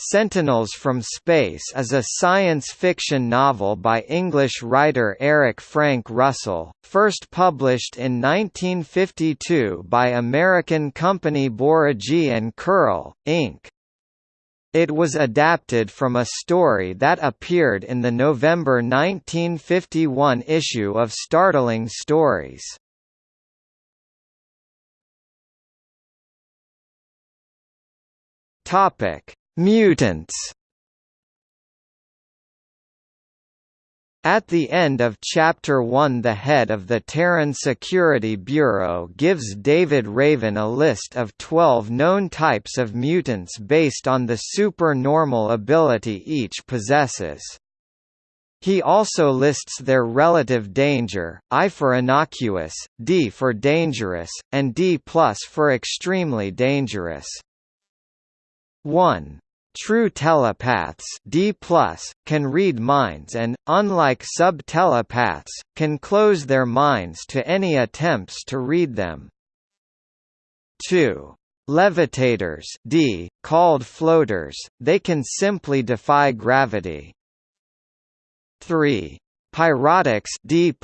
Sentinels from Space is a science fiction novel by English writer Eric Frank Russell, first published in 1952 by American company Bouregy and Curl, Inc. It was adapted from a story that appeared in the November 1951 issue of Startling Stories. Topic Mutants At the end of Chapter 1 the head of the Terran Security Bureau gives David Raven a list of 12 known types of mutants based on the supernormal ability each possesses. He also lists their relative danger, I for innocuous, D for dangerous, and D plus for extremely dangerous. 1. True telepaths D+, can read minds and, unlike sub-telepaths, can close their minds to any attempts to read them. 2. Levitators D, called floaters, they can simply defy gravity. 3. Pyrotics D+,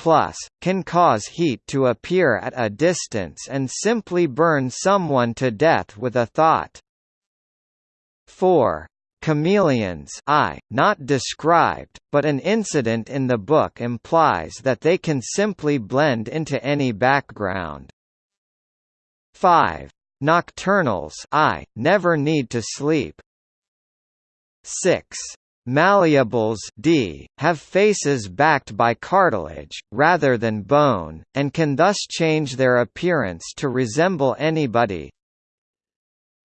can cause heat to appear at a distance and simply burn someone to death with a thought. 4. Chameleons I, not described, but an incident in the book implies that they can simply blend into any background. 5. Nocturnals I, never need to sleep. 6. Malleables D, have faces backed by cartilage, rather than bone, and can thus change their appearance to resemble anybody.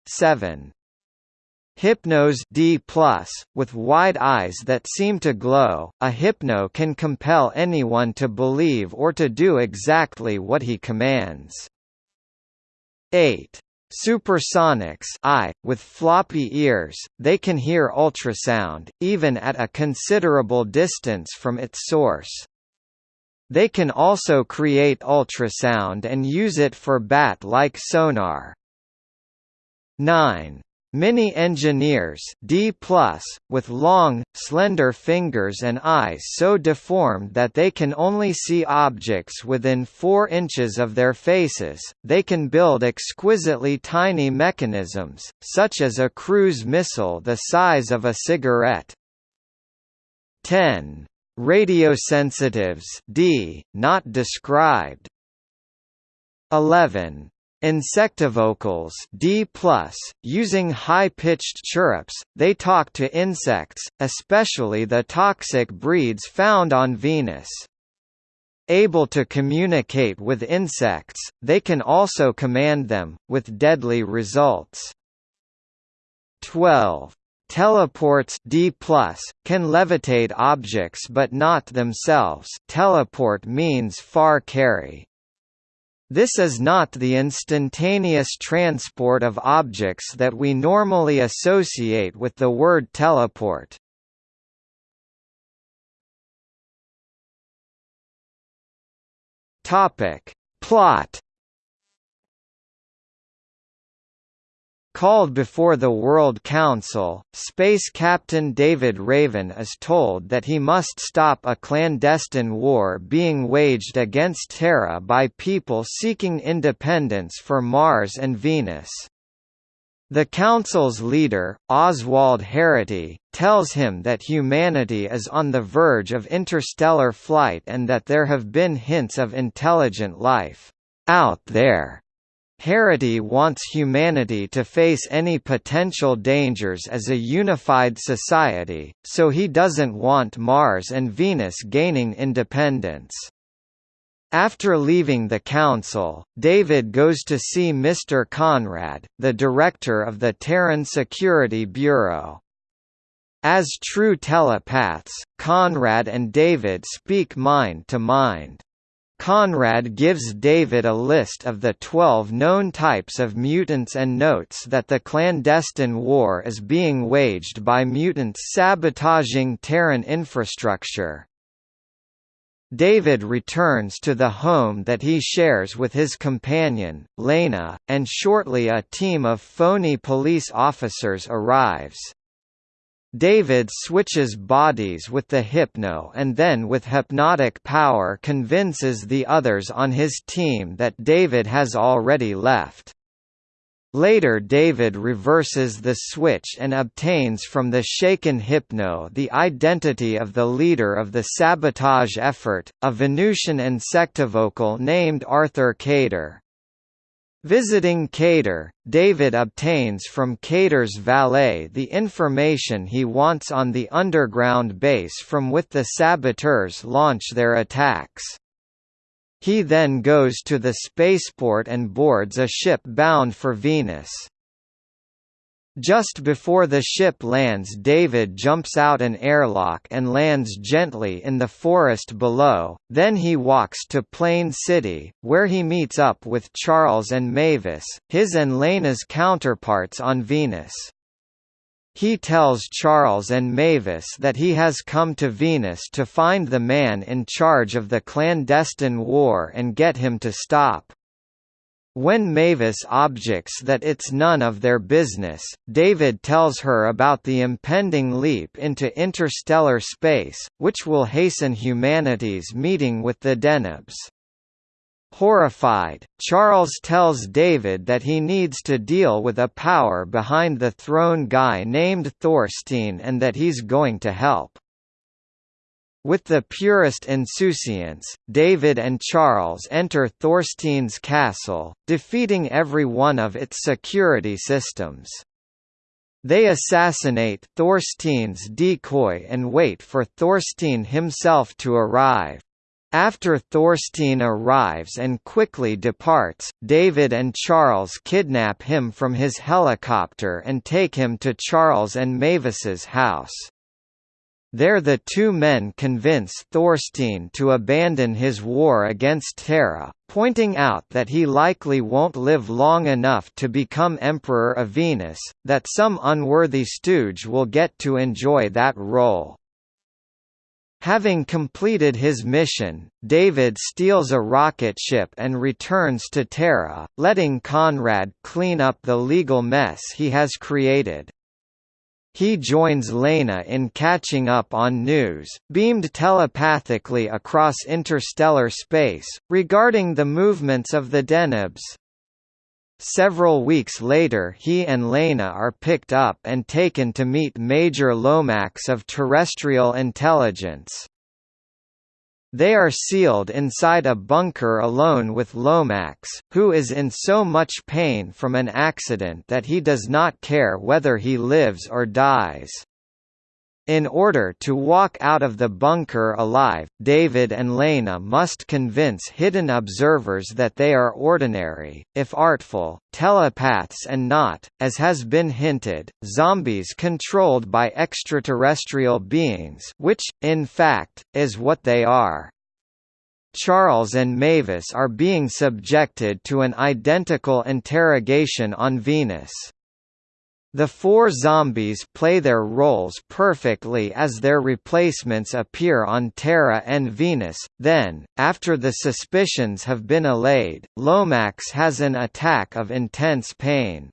7. Hypnos D+, with wide eyes that seem to glow, a hypno can compel anyone to believe or to do exactly what he commands. 8. Supersonics I, with floppy ears, they can hear ultrasound, even at a considerable distance from its source. They can also create ultrasound and use it for bat-like sonar. 9. Mini-engineers D+, with long, slender fingers and eyes so deformed that they can only see objects within 4 inches of their faces, they can build exquisitely tiny mechanisms, such as a cruise missile the size of a cigarette. 10. Radiosensitives D, not described. 11. Insectivocals D+, using high-pitched chirrups, they talk to insects, especially the toxic breeds found on Venus. Able to communicate with insects, they can also command them, with deadly results. 12. Teleports D+, can levitate objects but not themselves teleport means far carry. This is not the instantaneous transport of objects that we normally associate with the word teleport. Topic. Plot Called before the World Council, Space Captain David Raven is told that he must stop a clandestine war being waged against Terra by people seeking independence for Mars and Venus. The Council's leader, Oswald Harity, tells him that humanity is on the verge of interstellar flight and that there have been hints of intelligent life out there. Harity wants humanity to face any potential dangers as a unified society, so he doesn't want Mars and Venus gaining independence. After leaving the council, David goes to see Mr. Conrad, the director of the Terran Security Bureau. As true telepaths, Conrad and David speak mind to mind. Conrad gives David a list of the 12 known types of mutants and notes that the clandestine war is being waged by mutants sabotaging Terran infrastructure. David returns to the home that he shares with his companion, Lena, and shortly a team of phony police officers arrives. David switches bodies with the Hypno and then with hypnotic power convinces the others on his team that David has already left. Later David reverses the switch and obtains from the shaken Hypno the identity of the leader of the sabotage effort, a Venusian insectivocal named Arthur Kader. Visiting Kader, David obtains from Kader's valet the information he wants on the underground base from which the saboteurs launch their attacks. He then goes to the spaceport and boards a ship bound for Venus. Just before the ship lands David jumps out an airlock and lands gently in the forest below, then he walks to Plain City, where he meets up with Charles and Mavis, his and Lena's counterparts on Venus. He tells Charles and Mavis that he has come to Venus to find the man in charge of the clandestine war and get him to stop. When Mavis objects that it's none of their business, David tells her about the impending leap into interstellar space, which will hasten humanity's meeting with the Denebs. Horrified, Charles tells David that he needs to deal with a power behind the throne guy named Thorstein and that he's going to help. With the purest insouciance, David and Charles enter Thorstein's castle, defeating every one of its security systems. They assassinate Thorstein's decoy and wait for Thorstein himself to arrive. After Thorstein arrives and quickly departs, David and Charles kidnap him from his helicopter and take him to Charles and Mavis's house. There the two men convince Thorstein to abandon his war against Terra, pointing out that he likely won't live long enough to become Emperor of Venus, that some unworthy stooge will get to enjoy that role. Having completed his mission, David steals a rocket ship and returns to Terra, letting Conrad clean up the legal mess he has created. He joins Lena in catching up on news, beamed telepathically across interstellar space, regarding the movements of the Denebs. Several weeks later he and Lena are picked up and taken to meet Major Lomax of Terrestrial Intelligence. They are sealed inside a bunker alone with Lomax, who is in so much pain from an accident that he does not care whether he lives or dies. In order to walk out of the bunker alive, David and Lena must convince hidden observers that they are ordinary, if artful, telepaths and not, as has been hinted, zombies controlled by extraterrestrial beings which, in fact, is what they are. Charles and Mavis are being subjected to an identical interrogation on Venus. The four zombies play their roles perfectly as their replacements appear on Terra and Venus, then, after the suspicions have been allayed, Lomax has an attack of intense pain.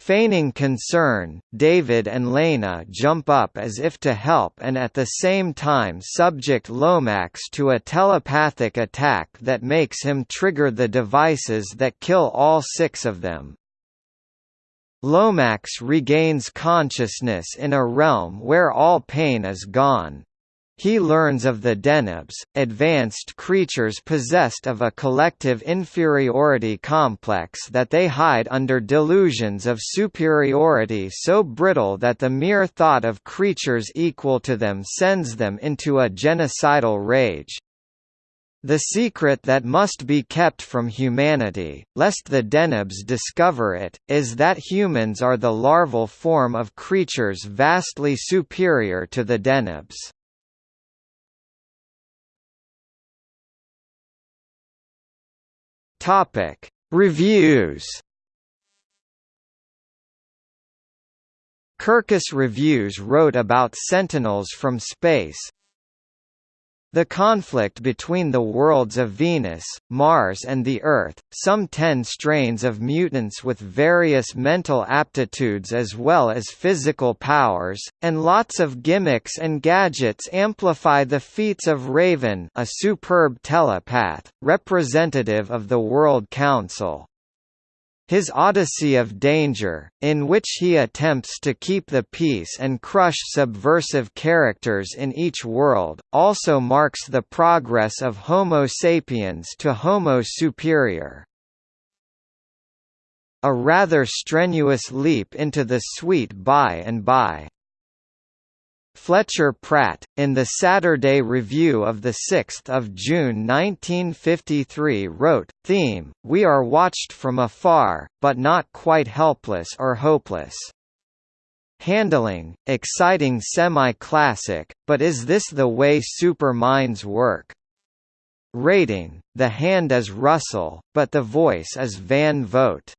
Feigning concern, David and Lena jump up as if to help and at the same time subject Lomax to a telepathic attack that makes him trigger the devices that kill all six of them. Lomax regains consciousness in a realm where all pain is gone. He learns of the Denebs, advanced creatures possessed of a collective inferiority complex that they hide under delusions of superiority so brittle that the mere thought of creatures equal to them sends them into a genocidal rage. The secret that must be kept from humanity, lest the Denebs discover it, is that humans are the larval form of creatures vastly superior to the Denebs. Topic: Reviews. Kirkus Reviews wrote about Sentinels from Space, The conflict between the worlds of Venus, Mars and the Earth, some ten strains of mutants with various mental aptitudes as well as physical powers, and lots of gimmicks and gadgets amplify the feats of Raven a superb telepath, representative of the World Council. His Odyssey of Danger, in which he attempts to keep the peace and crush subversive characters in each world, also marks the progress of Homo sapiens to Homo superior. A rather strenuous leap into the sweet by and by. Fletcher Pratt, in the Saturday Review of 6 June 1953 wrote, Theme, We are watched from afar, but not quite helpless or hopeless. Handling, exciting semi-classic, but is this the way super minds work? Rating, the hand is Russell, but the voice is Van Vogt.